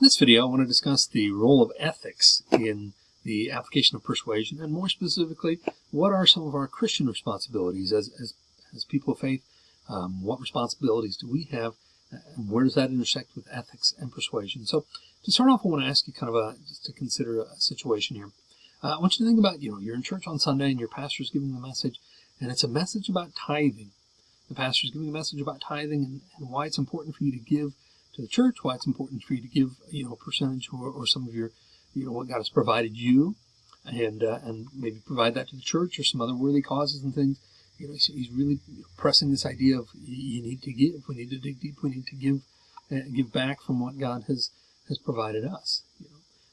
In this video, I want to discuss the role of ethics in the application of persuasion, and more specifically, what are some of our Christian responsibilities as, as, as people of faith? Um, what responsibilities do we have, and where does that intersect with ethics and persuasion? So, to start off, I want to ask you kind of a, just to consider a situation here. Uh, I want you to think about, you know, you're in church on Sunday and your pastor is giving a message, and it's a message about tithing. The pastor is giving a message about tithing and, and why it's important for you to give to the church, why it's important for you to give, you know, a percentage or, or some of your, you know, what God has provided you, and uh, and maybe provide that to the church or some other worthy causes and things. You know, he's, really pressing this idea of you need to give. We need to dig deep. We need to give, uh, give back from what God has has provided us. You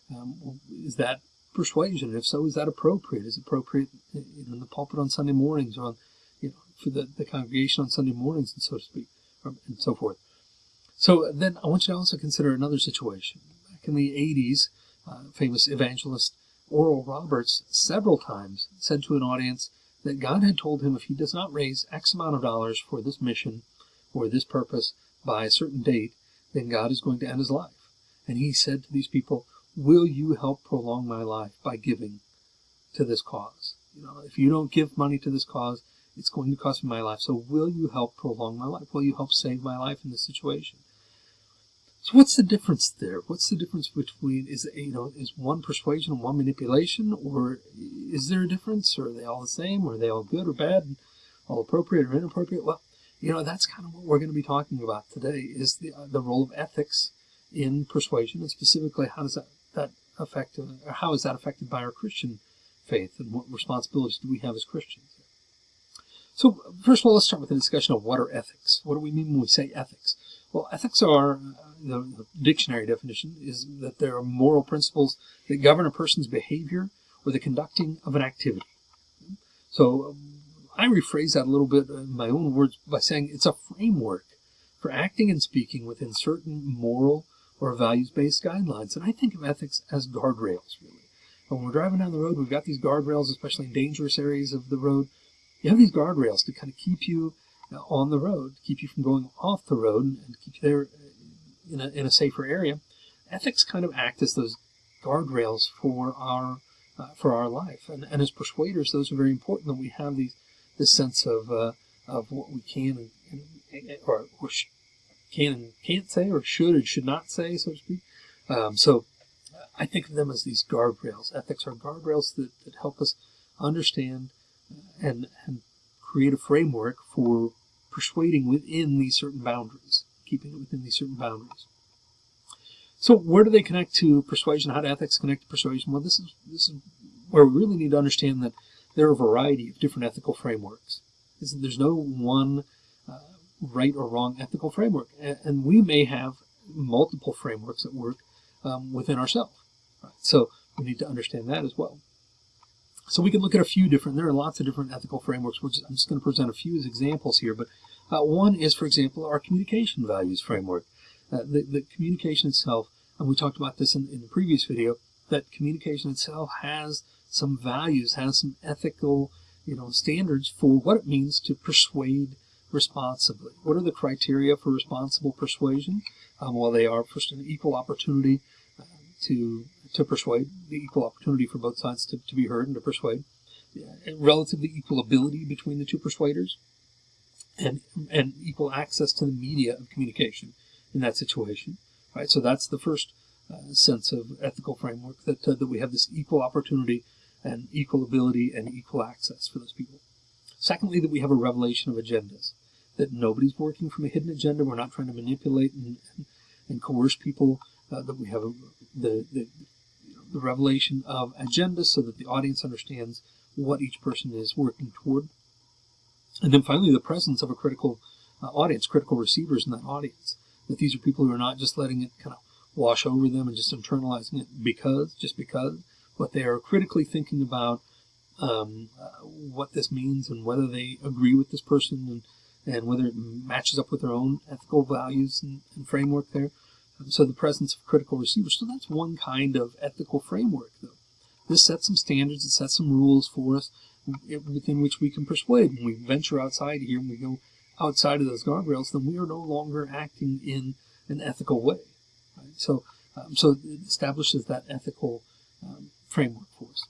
know, um, is that persuasion? If so, is that appropriate? Is it appropriate in the pulpit on Sunday mornings or on, you know, for the, the congregation on Sunday mornings and so to speak, or, and so forth? So then I want you to also consider another situation. Back in the 80s, uh, famous evangelist Oral Roberts several times said to an audience that God had told him if he does not raise X amount of dollars for this mission or this purpose by a certain date, then God is going to end his life. And he said to these people, Will you help prolong my life by giving to this cause? You know, if you don't give money to this cause, it's going to cost me my life. So will you help prolong my life? Will you help save my life in this situation? So what's the difference there? What's the difference between is you know is one persuasion and one manipulation, or is there a difference? Or are they all the same? Or are they all good or bad? All appropriate or inappropriate? Well, you know that's kind of what we're going to be talking about today. Is the uh, the role of ethics in persuasion, and specifically how does that that affect or how is that affected by our Christian faith, and what responsibilities do we have as Christians? So first of all, let's start with a discussion of what are ethics. What do we mean when we say ethics? Well, ethics are, uh, the, the dictionary definition is that there are moral principles that govern a person's behavior or the conducting of an activity. So um, I rephrase that a little bit in my own words by saying it's a framework for acting and speaking within certain moral or values-based guidelines. And I think of ethics as guardrails, really. When we're driving down the road, we've got these guardrails, especially in dangerous areas of the road. You have these guardrails to kind of keep you on the road, keep you from going off the road and keep you there in a, in a safer area. Ethics kind of act as those guardrails for our uh, for our life, and, and as persuaders, those are very important that we have these this sense of uh, of what we can and, and or, or can and can't say, or should and should not say, so to speak. Um, so I think of them as these guardrails. Ethics are guardrails that, that help us understand and, and create a framework for persuading within these certain boundaries, keeping it within these certain boundaries. So where do they connect to persuasion? How do ethics connect to persuasion? Well, this is this is where we really need to understand that there are a variety of different ethical frameworks. There's no one uh, right or wrong ethical framework, and we may have multiple frameworks that work um, within ourselves. Right? So we need to understand that as well. So we can look at a few different, there are lots of different ethical frameworks, which I'm just going to present a few as examples here. But uh, one is, for example, our communication values framework. Uh, the, the, communication itself, and we talked about this in, in the previous video, that communication itself has some values, has some ethical you know, standards for what it means to persuade responsibly. What are the criteria for responsible persuasion? Um, well, they are first an equal opportunity uh, to to persuade, the equal opportunity for both sides to, to be heard and to persuade, relatively equal ability between the two persuaders, and and equal access to the media of communication in that situation. Right. So that's the first uh, sense of ethical framework that uh, that we have this equal opportunity and equal ability and equal access for those people. Secondly, that we have a revelation of agendas. That nobody's working from a hidden agenda. We're not trying to manipulate and, and, and coerce people. Uh, that we have a, the, the the revelation of agenda so that the audience understands what each person is working toward. And then finally, the presence of a critical uh, audience, critical receivers in that audience. That these are people who are not just letting it kind of wash over them and just internalizing it because, just because, but they are critically thinking about um, uh, what this means and whether they agree with this person and, and whether it matches up with their own ethical values and, and framework there. So the presence of critical receivers. So that's one kind of ethical framework, though. This sets some standards, it sets some rules for us within which we can persuade. When we venture outside here and we go outside of those guardrails, then we are no longer acting in an ethical way. Right? So Um, so it establishes that ethical um, framework for us.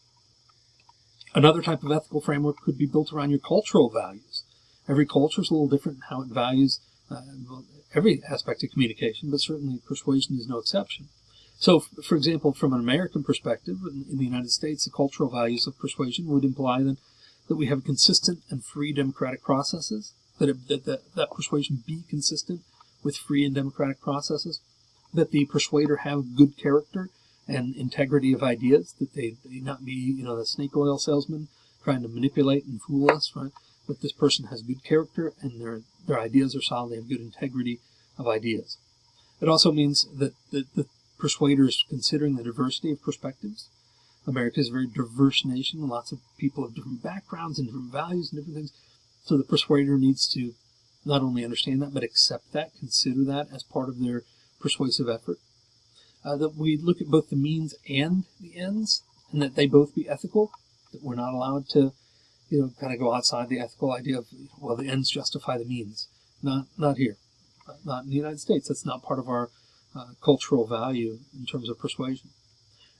Another type of ethical framework could be built around your cultural values. Every culture is a little different in how it values uh, every aspect of communication, but certainly persuasion is no exception. So, for example, from an American perspective, in the United States, the cultural values of persuasion would imply that, that we have consistent and free democratic processes, that, it, that, that, that persuasion be consistent with free and democratic processes, that the persuader have good character and integrity of ideas, that they, they not be, you know, the snake oil salesman trying to manipulate and fool us, right? That this person has good character and their, their ideas are solid, they have good integrity of ideas. It also means that the, the persuaders considering the diversity of perspectives. America is a very diverse nation, lots of people of different backgrounds and different values and different things. So the persuader needs to not only understand that, but accept that, consider that as part of their persuasive effort uh, that we look at both the means and the ends, and that they both be ethical. That we're not allowed to, you know, kind of go outside the ethical idea of well, the ends justify the means. Not not here, not in the United States. That's not part of our uh, cultural value in terms of persuasion.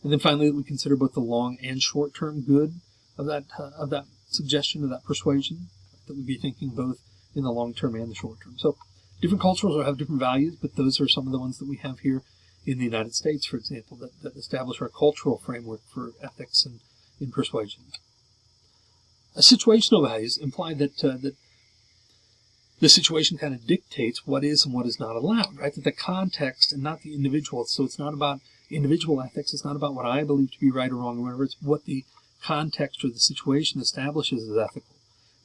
And then finally, we consider both the long and short-term good of that uh, of that suggestion of that persuasion. That we'd be thinking both in the long term and the short term. So different cultures have different values, but those are some of the ones that we have here in the United States, for example, that, that establish our cultural framework for ethics and in persuasion. A situational values imply that uh, that the situation kind of dictates what is and what is not allowed, right? That the context and not the individual. So it's not about individual ethics. It's not about what I believe to be right or wrong or whatever. It's what the context or the situation establishes as ethical.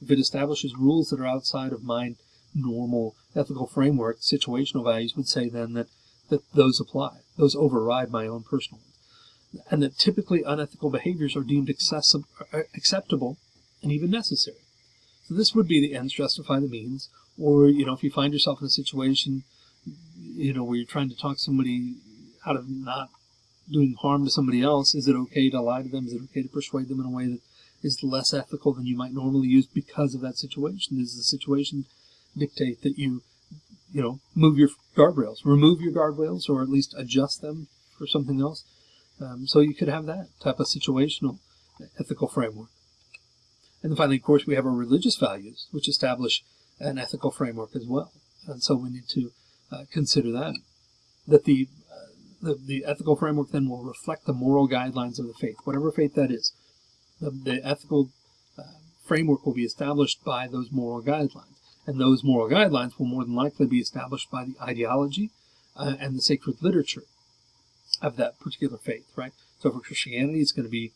If it establishes rules that are outside of my normal ethical framework, situational values would say then that that those apply. Those override my own personal ones. And that typically unethical behaviors are deemed uh, acceptable and even necessary. So this would be the ends justify the means. Or, you know, if you find yourself in a situation, you know, where you're trying to talk somebody out of not doing harm to somebody else, is it okay to lie to them? Is it okay to persuade them in a way that is less ethical than you might normally use because of that situation? Does the situation dictate that you you know, move your guardrails, remove your guardrails, or at least adjust them for something else. Um, so you could have that type of situational ethical framework. And finally, of course, we have our religious values, which establish an ethical framework as well. And so we need to uh, consider that. That the, uh, the, the ethical framework then will reflect the moral guidelines of the faith, whatever faith that is. The, the ethical uh, framework will be established by those moral guidelines. And those moral guidelines will more than likely be established by the ideology uh, and the sacred literature of that particular faith, right? So for Christianity, it's going to be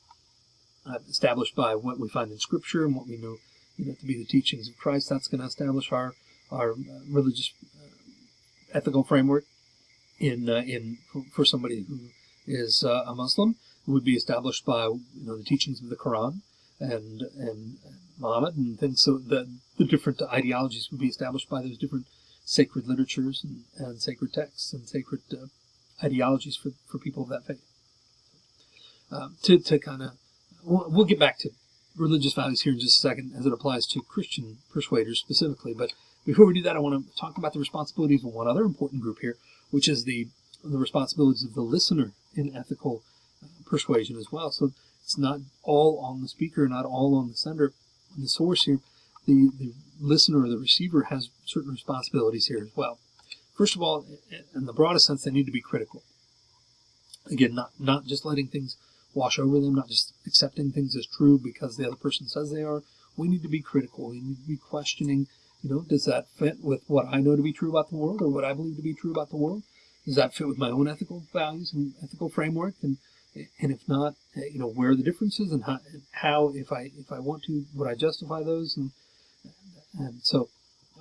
uh, established by what we find in Scripture and what we know, you know to be the teachings of Christ. That's going to establish our our uh, religious uh, ethical framework. In uh, in for somebody who is a Muslim, would be established by you know the teachings of the Quran and and Muhammad and things. So the, the different ideologies would be established by those different sacred literatures and, and sacred texts and sacred uh, ideologies for, for people of that faith. Um, to to kind of, we'll, get back to religious values here in just a second as it applies to Christian persuaders specifically. But before we do that, I want to talk about the responsibilities of one other important group here, which is the the responsibilities of the listener in ethical uh, persuasion as well. So it's not all on the speaker, not all on the sender, the source here, the, the listener or the receiver has certain responsibilities here as well. First of all, in the broadest sense, they need to be critical. Again, not, not just letting things wash over them, not just accepting things as true because the other person says they are. We need to be critical. We need to be questioning, you know, does that fit with what I know to be true about the world or what I believe to be true about the world? Does that fit with my own ethical values and ethical framework? And and if not, uh, you know, where are the differences and how, how if I if I want to, would I justify those? And, and so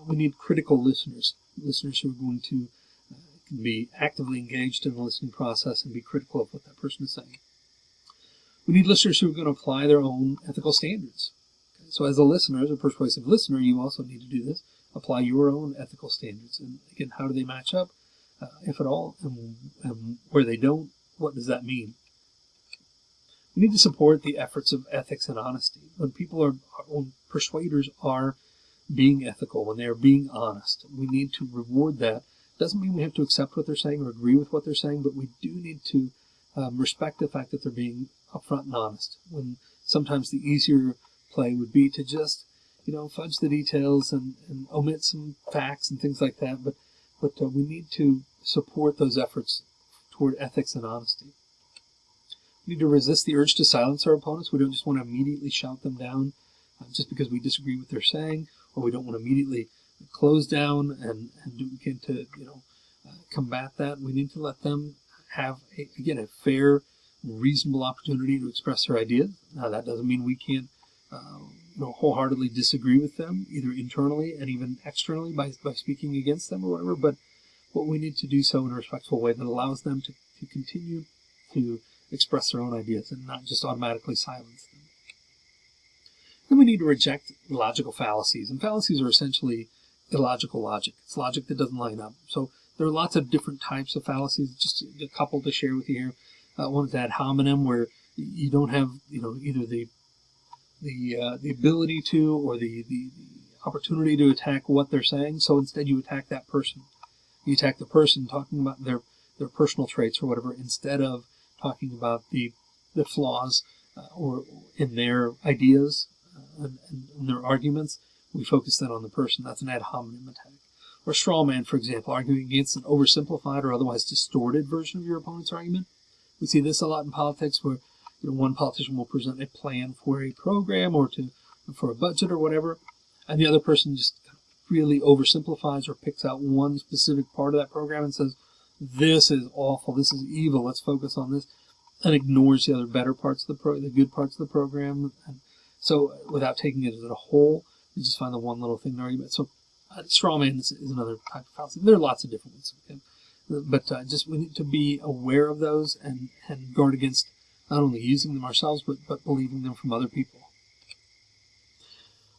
we need critical listeners, listeners who are going to uh, be actively engaged in the listening process and be critical of what that person is saying. We need listeners who are going to apply their own ethical standards. Okay? So as a listener, as a persuasive listener, you also need to do this. Apply your own ethical standards. And again, how do they match up, uh, if at all? And, and where they don't, what does that mean? We need to support the efforts of ethics and honesty. When people are, when persuaders are being ethical, when they are being honest, we need to reward that Doesn't mean we have to accept what they're saying or agree with what they're saying, but we do need to um, respect the fact that they're being upfront and honest. When sometimes the easier play would be to just, you know, fudge the details and, and omit some facts and things like that. But but uh, we need to support those efforts toward ethics and honesty. We need to resist the urge to silence our opponents. We don't just want to immediately shout them down uh, just because we disagree with their saying, or we don't want to immediately close down and, and begin to, you know, uh, combat that. We need to let them have, a, again, a fair, reasonable opportunity to express their ideas. Now, that doesn't mean we can't, uh, you know, wholeheartedly disagree with them, either internally and even externally by, by speaking against them or whatever, but what we need to do so in a respectful way that allows them to, to continue to express their own ideas and not just automatically silence them. Then we need to reject logical fallacies. And fallacies are essentially illogical logic. It's logic that doesn't line up. So there are lots of different types of fallacies. Just a couple to share with you here. Uh, one is ad hominem, where you don't have, you know, either the the uh, the ability to or the, the, the opportunity to attack what they're saying. So instead, you attack that person. You attack the person talking about their their personal traits or whatever, instead of talking about the the flaws uh, or in their ideas uh, and, and, their arguments. We focus then on the person. That's an ad hominem attack. Or straw man, for example, arguing against an oversimplified or otherwise distorted version of your opponent's argument. We see this a lot in politics where you know, one politician will present a plan for a program or to for a budget or whatever, and the other person just really oversimplifies or picks out one specific part of that program and says, "This is awful. This is evil. Let's focus on this," and ignores the other better parts of the pro, the good parts of the program. And so, without taking it as a whole, you just find the one little thing in the argument. So, uh, straw man is, is, another type of fallacy. There are lots of different ones. Okay? But uh, just we need to be aware of those and, and guard against not only using them ourselves, but, but believing them from other people.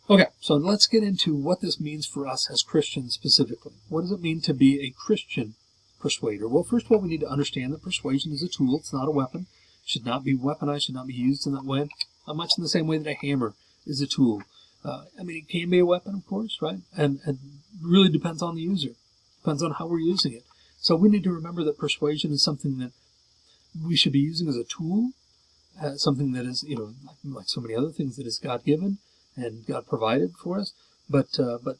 Okay, so let's get into what this means for us as Christians specifically. What does it mean to be a Christian persuader? Well, first of all, we need to understand that persuasion is a tool. It's not a weapon. It should not be weaponized, should not be used in that way. Much in the same way that a hammer is a tool. Uh, I mean, it can be a weapon, of course, right? And, and really depends on the user. Depends on how we're using it. So we need to remember that persuasion is something that we should be using as a tool uh, something that is, you know, like, like, so many other things that is God given and God provided for us, but uh, but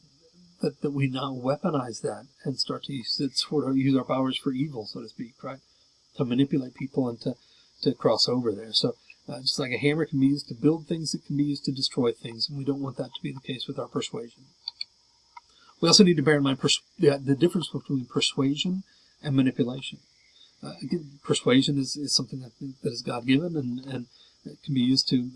that, that we now weaponize that and start to use it sort of use our powers for evil, so to speak, right? To manipulate people and to, to cross over there. So uh, just like a hammer can be used to build things, it can be used to destroy things, and we don't want that to be the case with our persuasion. We also need to bear in mind pers- the, difference between persuasion and manipulation. Uh, again, persuasion is, is something that, that is God given and, and it can be used to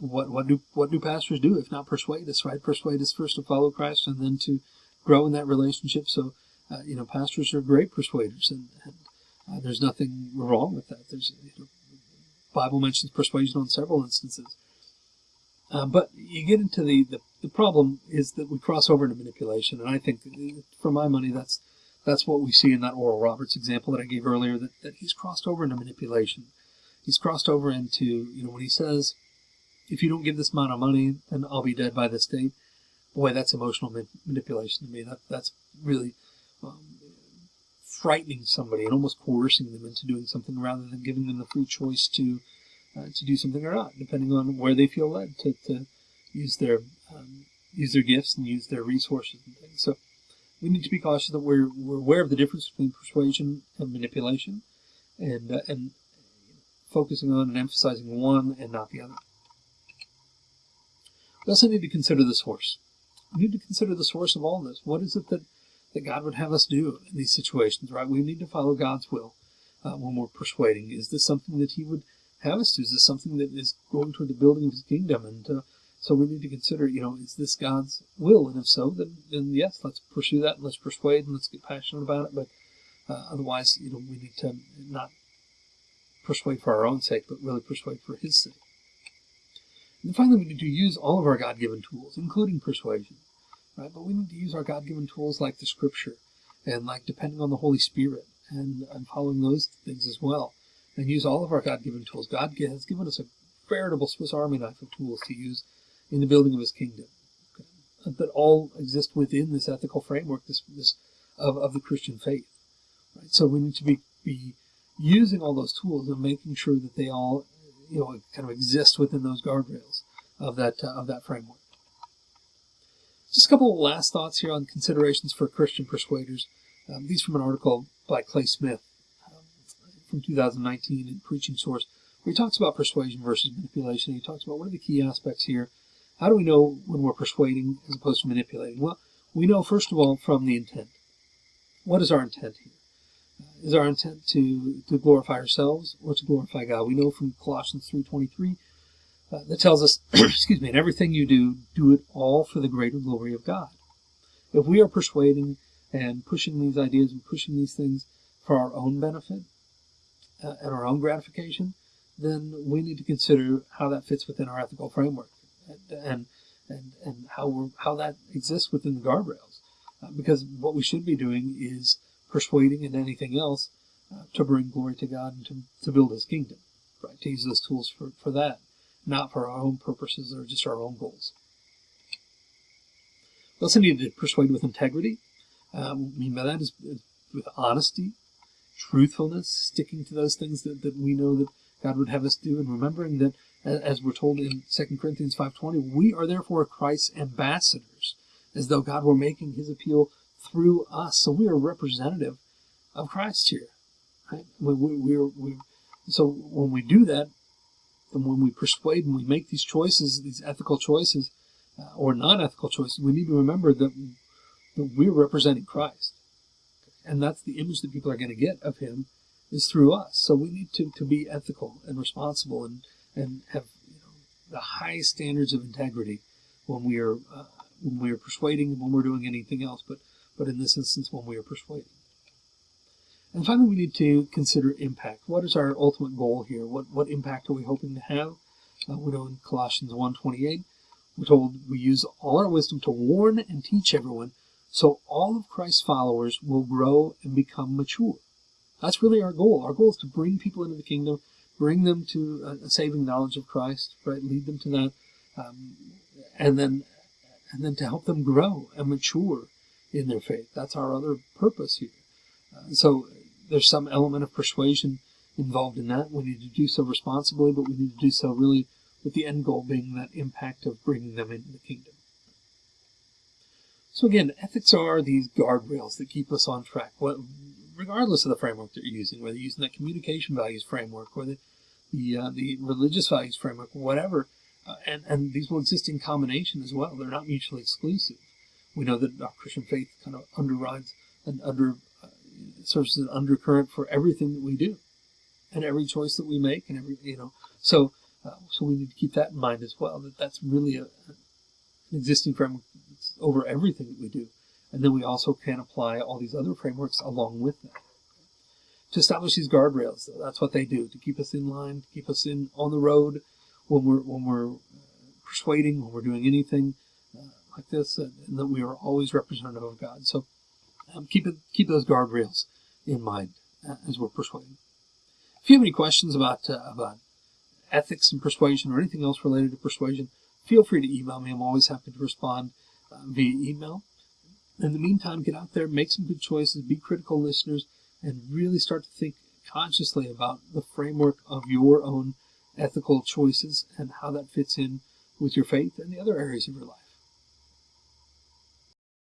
what what do what do pastors do if not persuade us right? Persuade us first to follow Christ and then to grow in that relationship. So uh, you know pastors are great persuaders and, and uh, there's nothing wrong with that. There's you know, Bible mentions persuasion on several instances uh, but you get into the, the the problem is that we cross over into manipulation and I think for my money that's that's what we see in that Oral Roberts example that I gave earlier, that, that he's crossed over into manipulation. He's crossed over into, you know, when he says, if you don't give this amount of money, then I'll be dead by this date. Boy, that's emotional manipulation to me. That That's really um, frightening somebody and almost coercing them into doing something rather than giving them the free choice to uh, to do something or not, depending on where they feel led to, to use their um, use their gifts and use their resources and things. So we need to be cautious that we're, we're aware of the difference between persuasion and manipulation and, uh, and focusing on and emphasizing one and not the other. We also need to consider the source. We need to consider the source of all this. What is it that, that God would have us do in these situations, right? We need to follow God's will uh, when we're persuading. Is this something that He would have us do? Is this something that is going toward the building of His kingdom? And uh, so we need to consider, you know, is this God's will? And if so, then, then yes, let's pursue that let's persuade and let's get passionate about it. But uh, otherwise, you know, we need to not persuade for our own sake, but really persuade for His sake. And finally, we need to use all of our God-given tools, including persuasion, right? But we need to use our God-given tools like the Scripture and like depending on the Holy Spirit and, and following those things as well, and use all of our God-given tools. God has given us a veritable Swiss Army knife of tools to use in the building of his kingdom. Okay? That all exist within this ethical framework, this, this of, of the Christian faith. Right? So we need to be, be using all those tools and making sure that they all, you know, kind of exist within those guardrails of that uh, of that framework. Just a couple of last thoughts here on considerations for Christian persuaders. Um, these from an article by Clay Smith um, from 2019 in Preaching Source, where he talks about persuasion versus manipulation. He talks about what are the key aspects here. How do we know when we're persuading as opposed to manipulating? Well, we know first of all from the intent. What is our intent here? Uh, is our intent to, to glorify ourselves or to glorify God? We know from Colossians 3.23 uh, that tells us, excuse me, in everything you do, do it all for the greater glory of God. If we are persuading and pushing these ideas and pushing these things for our own benefit uh, and our own gratification, then we need to consider how that fits within our ethical framework and and and, how how that exists within the guardrails. Uh, because what we should be doing is persuading and anything else uh, to bring glory to God and to, to build His kingdom, right? To use those tools for, for that, not for our own purposes or just our own goals. We also need to persuade with integrity. Um, I mean by that is, is with honesty, truthfulness, sticking to those things that, that we know that God would have us do, and remembering that, as we're told in 2 Corinthians 5.20, we are therefore Christ's ambassadors, as though God were making his appeal through us. So we are representative of Christ here. Right? We, we, we, so when we do that, and when we persuade and we make these choices, these ethical choices, uh, or non-ethical choices, we need to remember that, that we're representing Christ. And that's the image that people are going to get of him is through us. So we need to, to be ethical and responsible and, and have you know, the highest standards of integrity when we are uh, when we are persuading when we're doing anything else, but but in this instance when we are persuading. And finally, we need to consider impact. What is our ultimate goal here? What what impact are we hoping to have? Uh, we know in Colossians 1.28, we're told we use all our wisdom to warn and teach everyone, so all of Christ's followers will grow and become mature. That's really our goal. Our goal is to bring people into the kingdom, bring them to a, saving knowledge of Christ, right? Lead them to that, um, and then and then to help them grow and mature in their faith. That's our other purpose here. Uh, so there's some element of persuasion involved in that. We need to do so responsibly, but we need to do so really with the end goal being that impact of bringing them into the kingdom. So again, ethics are these guardrails that keep us on track. Regardless of the framework that you're using, whether you're using that communication values framework or the the, uh, the religious values framework, whatever, uh, and, and these will exist in combination as well. They're not mutually exclusive. We know that our Christian faith kind of underrides and under uh, serves as an undercurrent for everything that we do, and every choice that we make, and every you know. So uh, so we need to keep that in mind as well. That that's really a, an existing framework over everything that we do. And then we also can apply all these other frameworks along with that. To establish these guardrails, that's what they do, to keep us in line, to keep us in on the road when we're, when we're uh, persuading, when we're doing anything uh, like this, and, and, that we are always representative of God. So um, keep, it, keep those guardrails in mind uh, as we're persuading. If you have any questions about, uh, about ethics and persuasion or anything else related to persuasion, feel free to email me. I'm always happy to respond uh, via email. In the meantime, get out there, make some good choices, be critical listeners, and really start to think consciously about the framework of your own ethical choices and how that fits in with your faith and the other areas of your life.